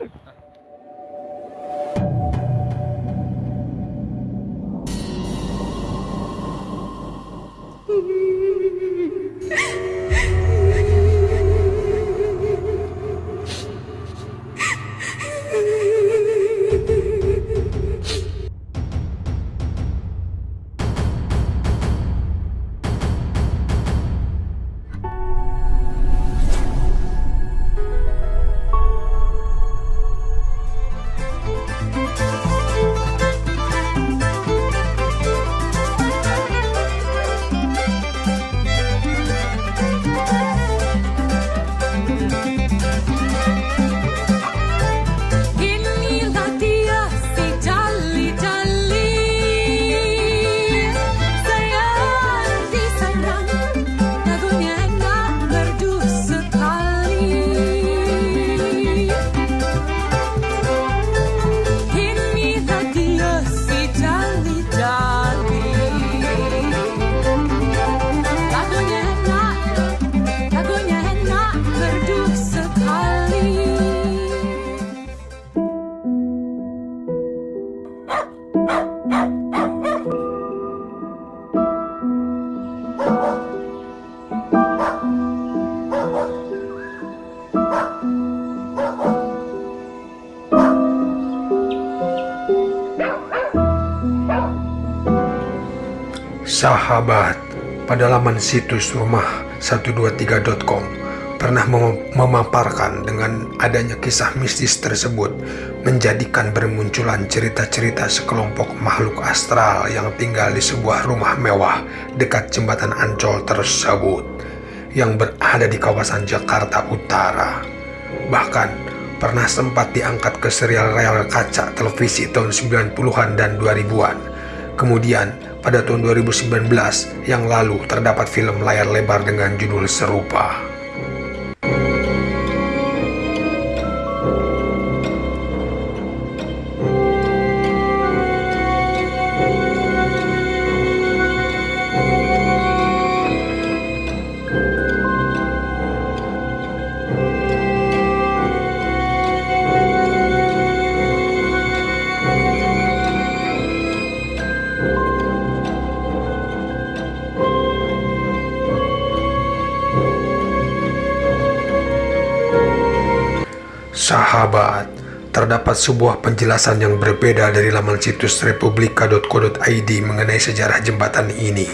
Listen. Sahabat, pada laman situs rumah 123.com pernah mem- memaparkan dengan adanya kisah mistis tersebut menjadikan bermunculan cerita-cerita sekelompok makhluk astral yang tinggal di sebuah rumah mewah dekat jembatan Ancol tersebut yang berada di kawasan Jakarta Utara. Bahkan pernah sempat diangkat ke serial real kaca televisi tahun 90-an dan 2000-an. Kemudian, pada tahun 2019 yang lalu terdapat film layar lebar dengan judul serupa. Sahabat, terdapat sebuah penjelasan yang berbeda dari laman situs republika.co.id mengenai sejarah jembatan ini.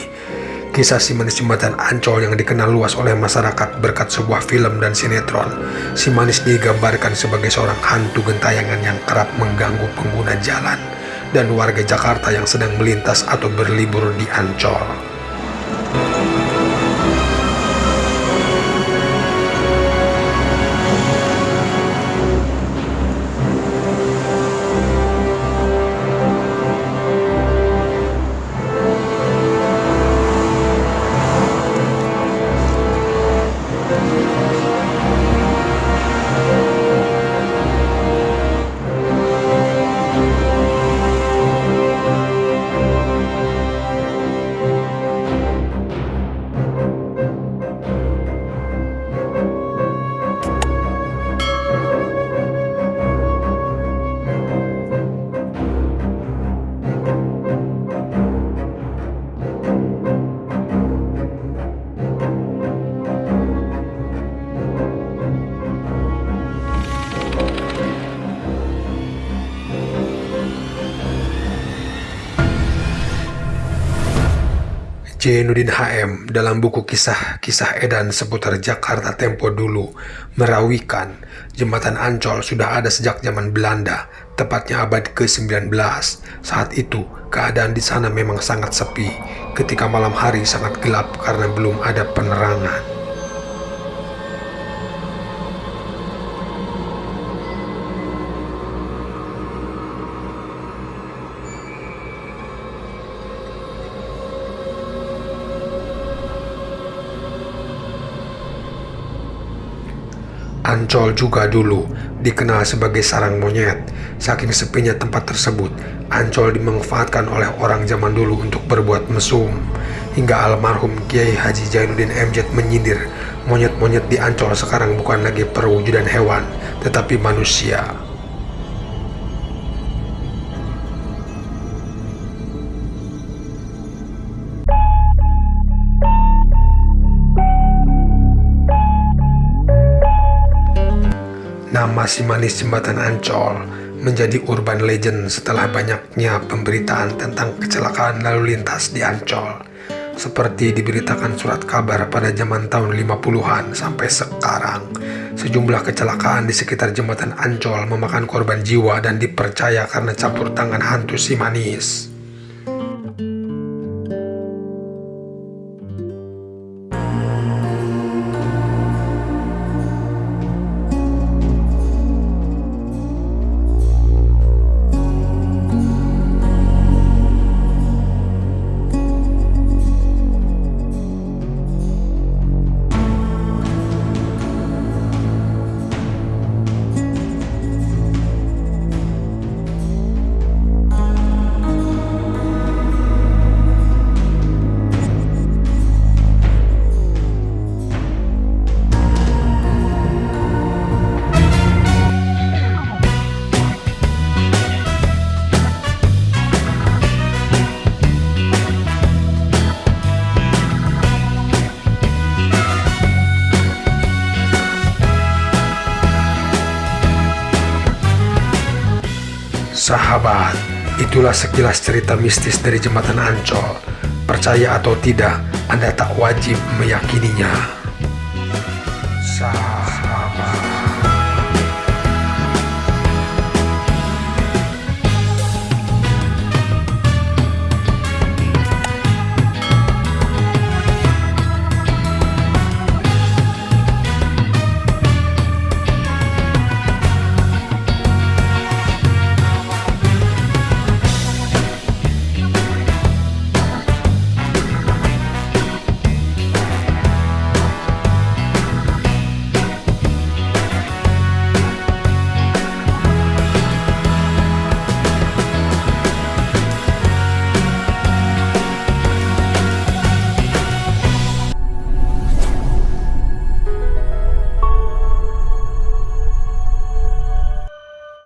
Kisah si manis jembatan Ancol yang dikenal luas oleh masyarakat berkat sebuah film dan sinetron. Si manis digambarkan sebagai seorang hantu gentayangan yang kerap mengganggu pengguna jalan dan warga Jakarta yang sedang melintas atau berlibur di Ancol. Jainuddin HM dalam buku kisah-kisah edan seputar Jakarta Tempo dulu merawikan jembatan Ancol sudah ada sejak zaman Belanda, tepatnya abad ke-19. Saat itu, keadaan di sana memang sangat sepi. Ketika malam hari sangat gelap karena belum ada penerangan. Ancol juga dulu dikenal sebagai sarang monyet. Saking sepinya tempat tersebut, Ancol dimanfaatkan oleh orang zaman dulu untuk berbuat mesum. Hingga almarhum Kiai Haji Jainuddin MZ menyindir, monyet-monyet di Ancol sekarang bukan lagi perwujudan hewan, tetapi manusia. Nama si manis jembatan Ancol menjadi urban legend setelah banyaknya pemberitaan tentang kecelakaan lalu lintas di Ancol. Seperti diberitakan surat kabar pada zaman tahun 50-an sampai sekarang, sejumlah kecelakaan di sekitar jembatan Ancol memakan korban jiwa dan dipercaya karena campur tangan hantu si manis. Sahabat, itulah sekilas cerita mistis dari jembatan Ancol. Percaya atau tidak, Anda tak wajib meyakininya.